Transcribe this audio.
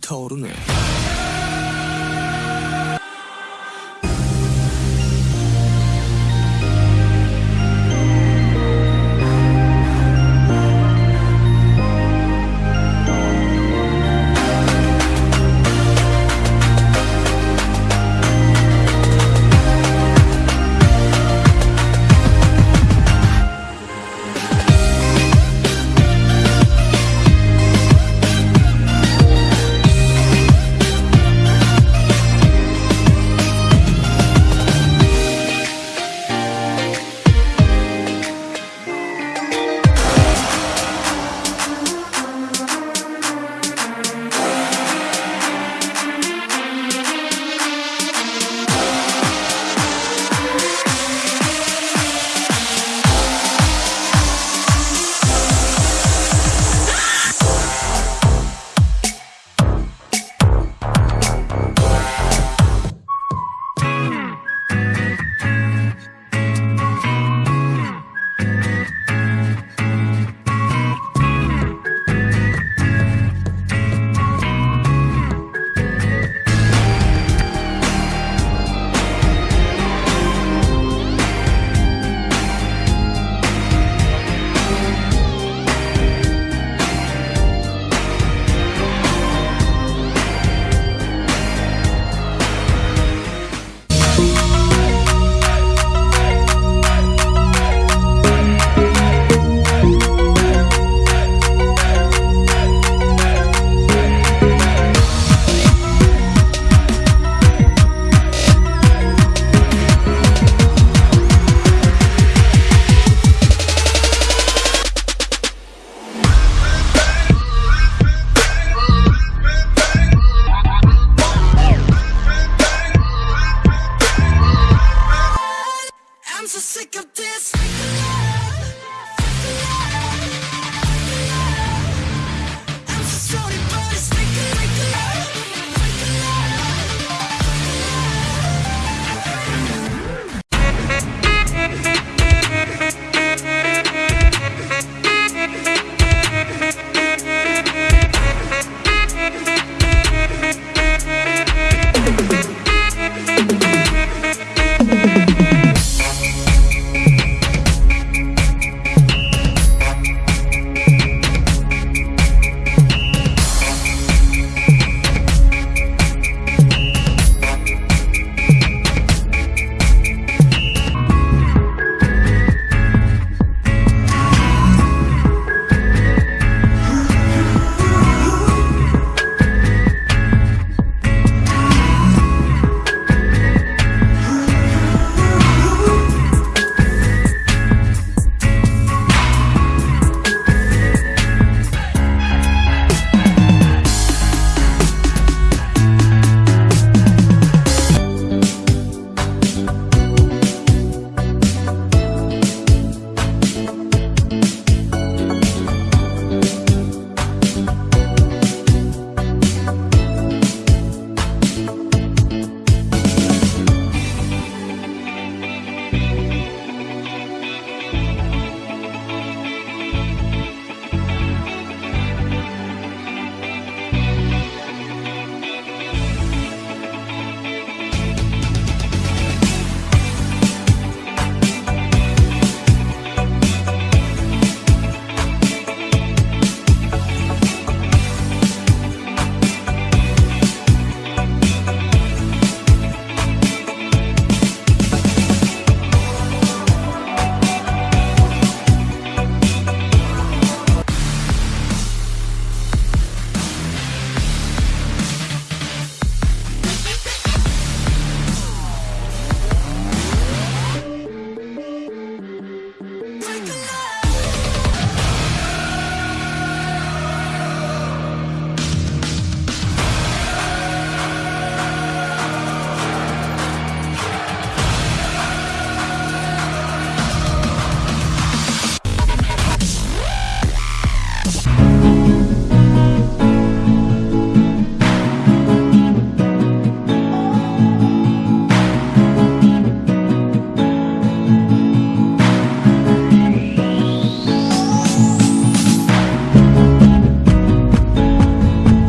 불타오르네.